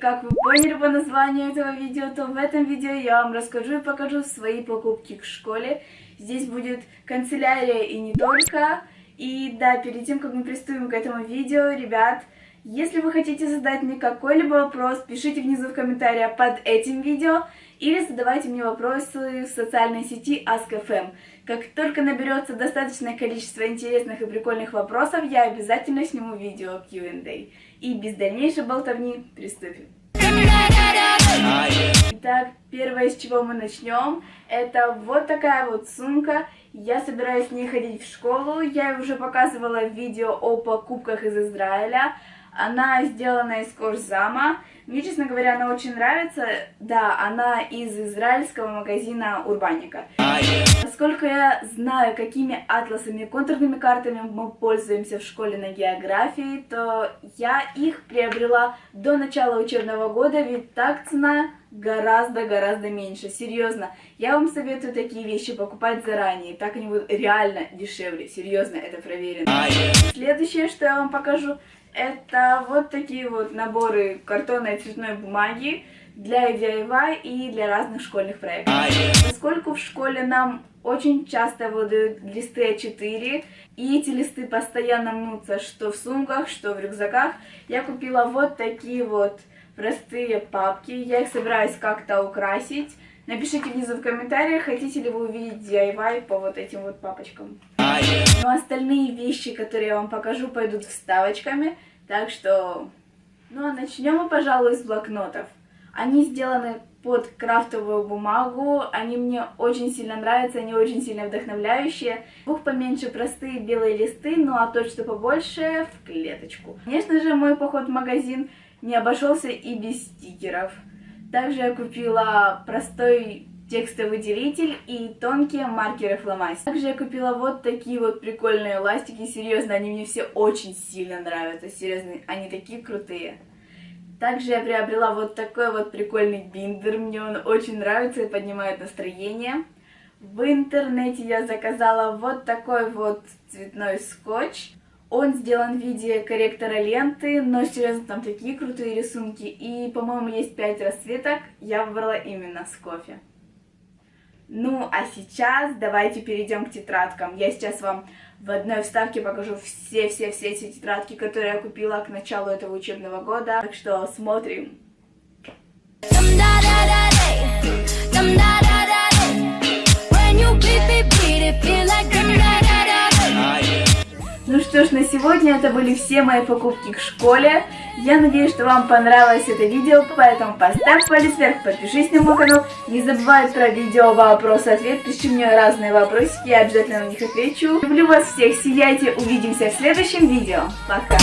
как вы поняли по названию этого видео, то в этом видео я вам расскажу и покажу свои покупки к школе. Здесь будет канцелярия и не только. И да, перед тем, как мы приступим к этому видео, ребят, если вы хотите задать мне какой-либо вопрос, пишите внизу в комментариях под этим видео или задавайте мне вопросы в социальной сети Ask.fm. Как только наберется достаточное количество интересных и прикольных вопросов, я обязательно сниму видео Q&A. И без дальнейшей болтовни приступим. Итак, первое, с чего мы начнем, это вот такая вот сумка. Я собираюсь с ней ходить в школу. Я уже показывала видео о покупках из Израиля. Она сделана из кожзама. Мне, честно говоря, она очень нравится. Да, она из израильского магазина Урбаника. Насколько я знаю, какими атласами и контурными картами мы пользуемся в школе на географии, то я их приобрела до начала учебного года, ведь так цена гораздо-гораздо меньше. Серьезно, я вам советую такие вещи покупать заранее, так они будут реально дешевле. Серьезно, это проверено. Следующее, что я вам покажу, это вот такие вот наборы картонной и цветной бумаги для DIY и для разных школьных проектов. Поскольку в школе нам очень часто выдают листы А4, и эти листы постоянно мнутся что в сумках, что в рюкзаках, я купила вот такие вот простые папки. Я их собираюсь как-то украсить. Напишите внизу в комментариях, хотите ли вы увидеть DIY по вот этим вот папочкам. Но остальные вещи, которые я вам покажу, пойдут вставочками. Так что, ну а начнем мы, пожалуй, с блокнотов. Они сделаны под крафтовую бумагу, они мне очень сильно нравятся, они очень сильно вдохновляющие. Двух поменьше простые белые листы, ну а тот, что побольше, в клеточку. Конечно же, мой поход в магазин не обошелся и без стикеров. Также я купила простой текстовый делитель и тонкие маркеры фломастер. Также я купила вот такие вот прикольные ластики, серьезно, они мне все очень сильно нравятся, серьезно, они такие крутые. Также я приобрела вот такой вот прикольный биндер, мне он очень нравится и поднимает настроение. В интернете я заказала вот такой вот цветной скотч. Он сделан в виде корректора ленты, но серьезно, там такие крутые рисунки. И, по-моему, есть 5 расцветок, я выбрала именно с кофе. Ну, а сейчас давайте перейдем к тетрадкам. Я сейчас вам в одной вставке покажу все-все-все эти тетрадки, которые я купила к началу этого учебного года. Так что смотрим. Ну сегодня это были все мои покупки к школе. Я надеюсь, что вам понравилось это видео, поэтому поставь палец вверх, подпишись на мой канал. Не забывай про видео вопрос-ответ, пиши мне разные вопросики, я обязательно на них отвечу. Люблю вас всех, сияйте, увидимся в следующем видео. Пока!